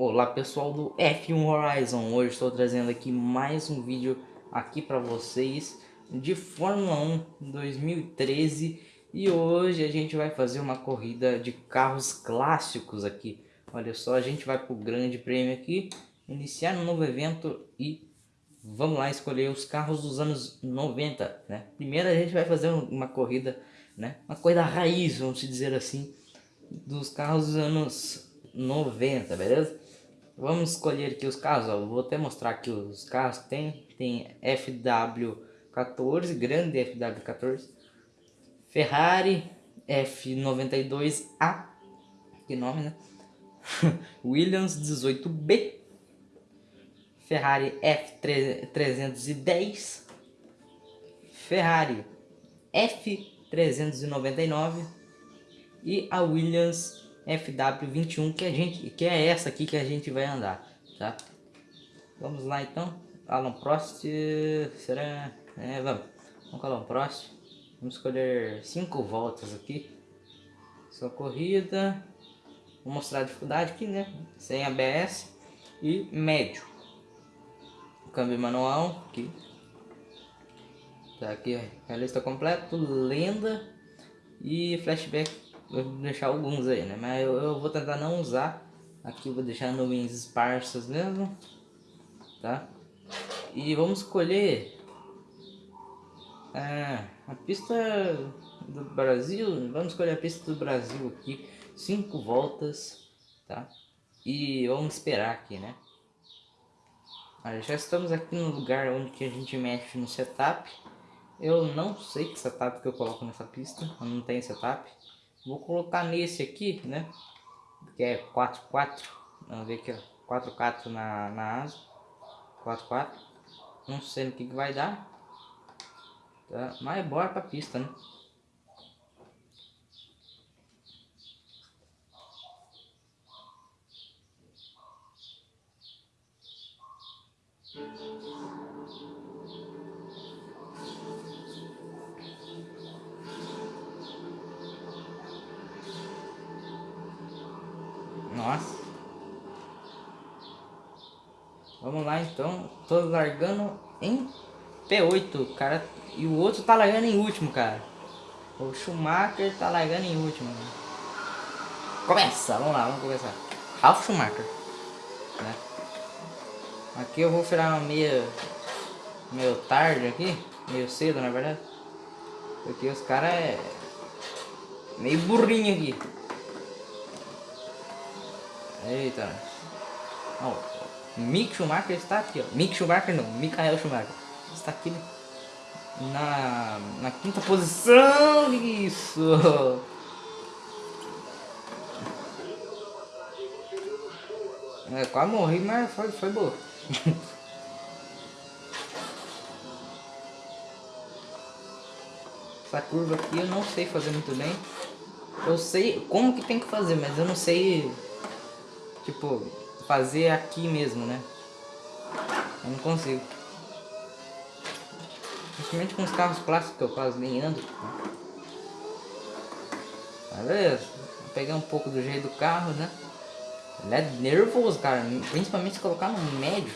Olá pessoal do F1 Horizon, hoje estou trazendo aqui mais um vídeo aqui para vocês de Fórmula 1 2013 e hoje a gente vai fazer uma corrida de carros clássicos aqui. Olha só, a gente vai para o grande prêmio aqui, iniciar um novo evento e vamos lá escolher os carros dos anos 90, né? Primeiro a gente vai fazer uma corrida, né? Uma corrida raiz, vamos dizer assim, dos carros dos anos 90, beleza? Vamos escolher aqui os carros, ó. vou até mostrar aqui os carros que tem. Tem FW14, grande FW14. Ferrari F92A, que nome né? Williams 18B. Ferrari F310. Ferrari F399 e a Williams FW21 que a gente que é essa aqui que a gente vai andar, tá? Vamos lá então. Alan Prost, será? É, vamos. Vamos com Alan Prost. Vamos escolher cinco voltas aqui. Sua corrida. Vou mostrar a dificuldade aqui, né? Sem ABS e médio. Câmbio manual aqui. Tá aqui a lista completa, lenda e flashback vou deixar alguns aí, né? Mas eu, eu, vou tentar não usar. Aqui vou deixar nuvens esparsas mesmo. Tá? E vamos escolher é, a pista do Brasil. Vamos escolher a pista do Brasil aqui. Cinco voltas, tá? E vamos esperar aqui, né? Olha, já estamos aqui no lugar onde que a gente mexe no setup. Eu não sei que setup que eu coloco nessa pista. Eu não tenho setup. Vou colocar nesse aqui, né? Que é 4-4. Vamos ver aqui, ó. 4-4 na, na asa. 4-4. Não sei no que, que vai dar. Tá? Mas bora pra pista, né? Nossa. Vamos lá então. Tô largando em P8, cara. E o outro tá largando em último, cara. O Schumacher tá largando em último. Começa, vamos lá, vamos começar. Ralf Schumacher. Né? Aqui eu vou virar meio, meio tarde aqui. Meio cedo, na verdade. Porque os caras é meio burrinho aqui. Eita. Ó, Mick Schumacher está aqui, ó. Mick Schumacher não, Michael Schumacher. Está aqui na, na quinta posição. Isso. É, quase morri, mas foi, foi boa. Essa curva aqui eu não sei fazer muito bem. Eu sei como que tem que fazer, mas eu não sei tipo, fazer aqui mesmo, né? Eu não consigo. Principalmente com os carros clássicos que eu quase nem ando. Beleza. Vou pegar um pouco do jeito do carro, né? Ele é nervoso, cara. Principalmente se colocar no médio.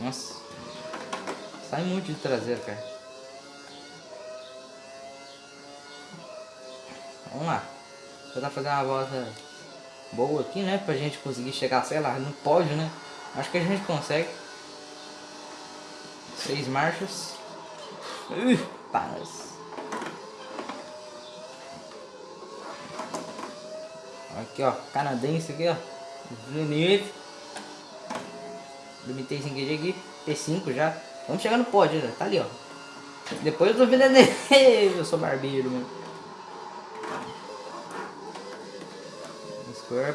Nossa. Sai muito de traseiro, cara. Vamos lá. Vou tentar fazer uma volta boa aqui, né? Pra gente conseguir chegar, sei lá, no pódio, né? Acho que a gente consegue. Seis marchas. Uh, paz. Aqui, ó. Canadense aqui, ó. Villeneuve. Limitei sem QG aqui. P5 já. Vamos chegar no pódio, né? Tá ali, ó. Depois do Villeneuve. Eu sou barbeiro, mano.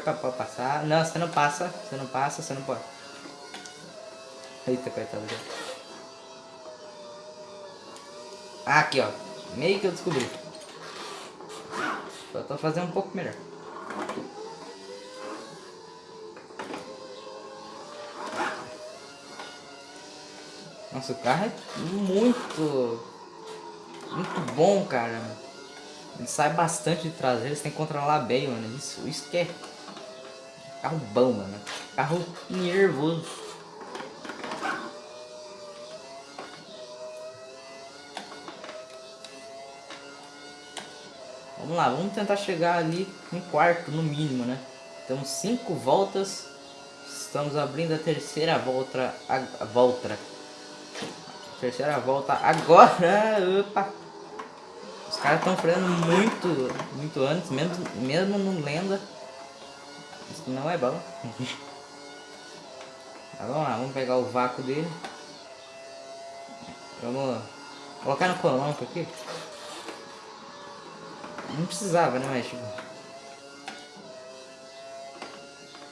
Pra passar. Não, você não passa, você não passa, você não pode. Eita, coitado. Ah, aqui, ó. Meio que eu descobri. Tô fazendo um pouco melhor. Nossa, o carro é muito... Muito bom, cara. Ele sai bastante de traseiro, você tem que controlar bem, mano. Isso, isso que é Carro bom, mano. Carro nervoso. Vamos lá, vamos tentar chegar ali em quarto no mínimo, né? Temos cinco voltas. Estamos abrindo a terceira volta. A, a volta. Terceira volta agora. Opa! Os caras estão freando muito, muito antes, mesmo, mesmo no lenda. Isso não é bom. vamos lá, vamos pegar o vácuo dele. Vamos colocar no colombo aqui. Não precisava, né, mas tipo...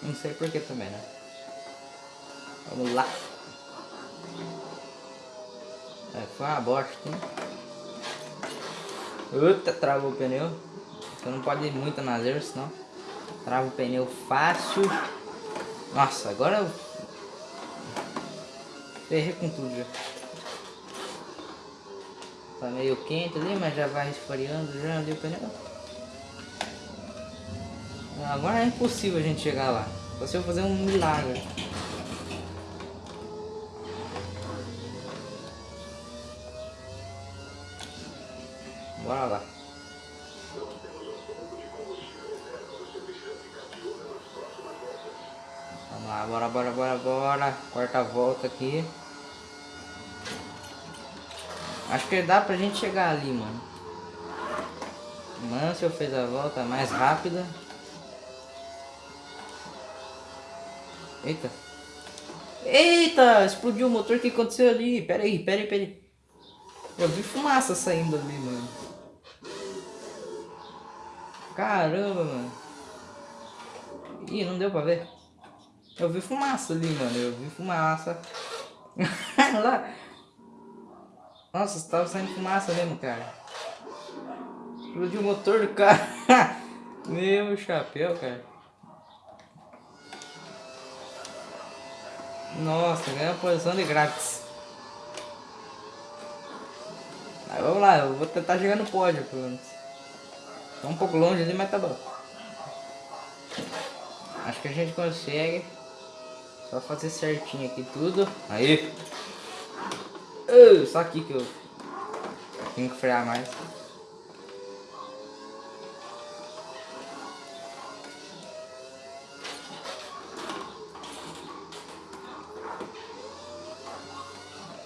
Não sei porquê também, né? Vamos lá. É, foi uma bosta, hein? Puta, travou o pneu. Você não pode ir muito na zero, senão trava o pneu fácil. Nossa, agora eu ferrei com tudo já. Tá meio quente ali, mas já vai esfriando já ali o pneu. Agora é impossível a gente chegar lá. Só se fazer um milagre. Bora lá. Vamos lá, bora, bora, bora, bora. Quarta volta aqui. Acho que dá pra gente chegar ali, mano. Mansell fez a volta mais rápida. Eita. Eita, explodiu o motor. O que aconteceu ali? Pera aí, pera aí, pera aí. Eu vi fumaça saindo ali, mano. Caramba, mano. Ih, não deu pra ver. Eu vi fumaça ali, mano. Eu vi fumaça. Lá. Nossa, tava saindo fumaça mesmo, cara. Explodiu o motor do carro. Meu chapéu, cara. Nossa, ganhou a posição de grátis. Aí vamos lá, eu vou tentar chegar no pódio, pelo menos. Tá um pouco longe ali, mas tá bom. Acho que a gente consegue. Só fazer certinho aqui tudo. Aí. Uh, só aqui que eu tenho que frear mais.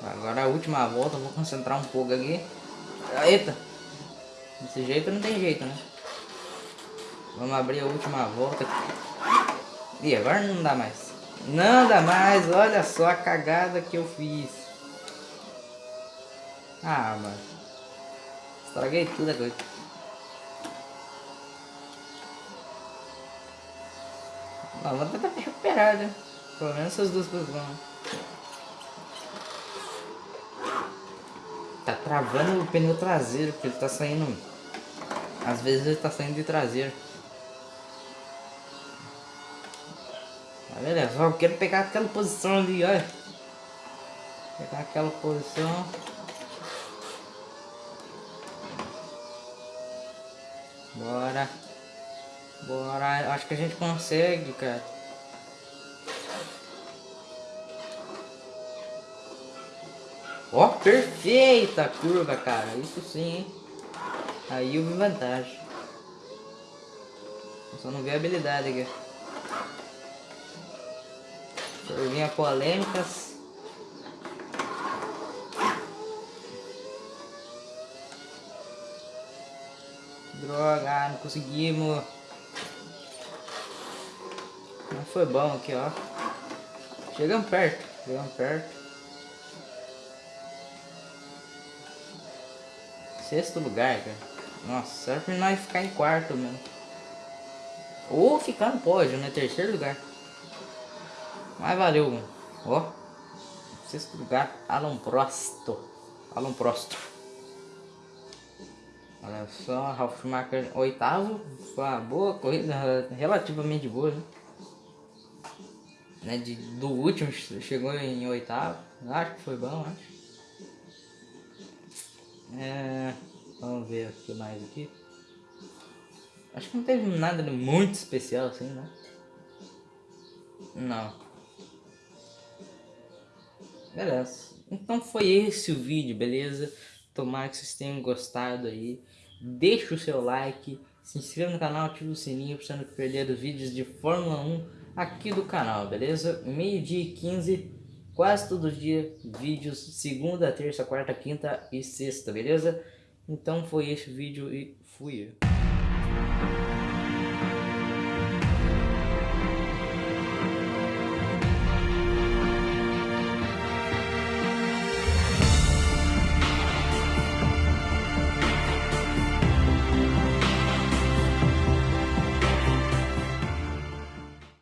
Agora a última volta, vou concentrar um pouco aqui. Eita! Desse jeito não tem jeito, né? Vamos abrir a última volta. E agora não dá mais. Não dá mais, olha só a cagada que eu fiz. Ah, mano. Estraguei tudo agora. Não, vou tentar recuperar, né? Pelo menos essas duas coisas vão. Tá travando o pneu traseiro, porque ele tá saindo... Às vezes ele tá saindo de traseiro. Tá beleza, só quero pegar aquela posição ali, olha. Pegar aquela posição. Bora. Bora. Acho que a gente consegue, cara. Ó, perfeita curva, cara. Isso sim, hein? Aí eu vi vantagem. só não vi habilidade aqui. Curvinha polêmicas. Droga, não conseguimos. Não foi bom aqui, ó. Chegamos perto, chegamos perto. Sexto lugar, cara. Nossa, serve pra nós ficar em quarto mesmo. Ou ficar no pódio, né? Terceiro lugar. Mas valeu, mano. Ó. Sexto lugar, Alan Prosto. Alan Prosto. Olha só, Ralf Schumacher oitavo. Foi uma boa corrida, relativamente boa, né? né? De, do último chegou em oitavo. Acho que foi bom, acho. É, vamos ver o que mais aqui. Acho que não teve nada muito especial assim, né? Não. Beleza. Então foi esse o vídeo, beleza? Tomara que vocês tenham gostado aí. Deixa o seu like, se inscreva no canal, ative o sininho para você não perder os vídeos de Fórmula 1 aqui do canal, beleza? Meio dia e 15, quase todo dia, vídeos segunda, terça, quarta, quinta e sexta, beleza? Então foi esse o vídeo e fui.